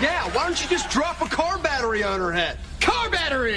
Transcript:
Yeah, why don't you just drop a car battery on her head? Car battery!